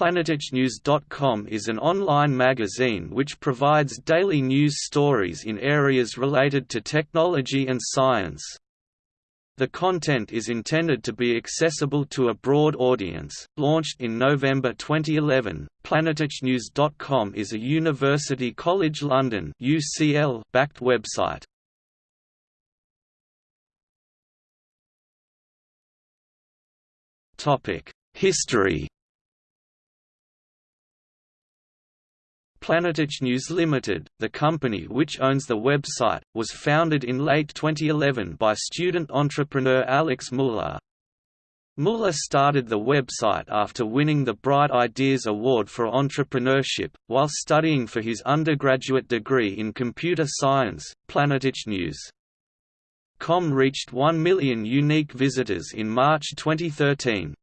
PlanetechNews.com is an online magazine which provides daily news stories in areas related to technology and science. The content is intended to be accessible to a broad audience. Launched in November 2011, PlanetechNews.com is a University College London (UCL) backed website. Topic: History Planetech News Limited, the company which owns the website, was founded in late 2011 by student entrepreneur Alex Muller. Muller started the website after winning the Bright Ideas Award for Entrepreneurship, while studying for his undergraduate degree in computer science. Planetech News. Com reached 1 million unique visitors in March 2013.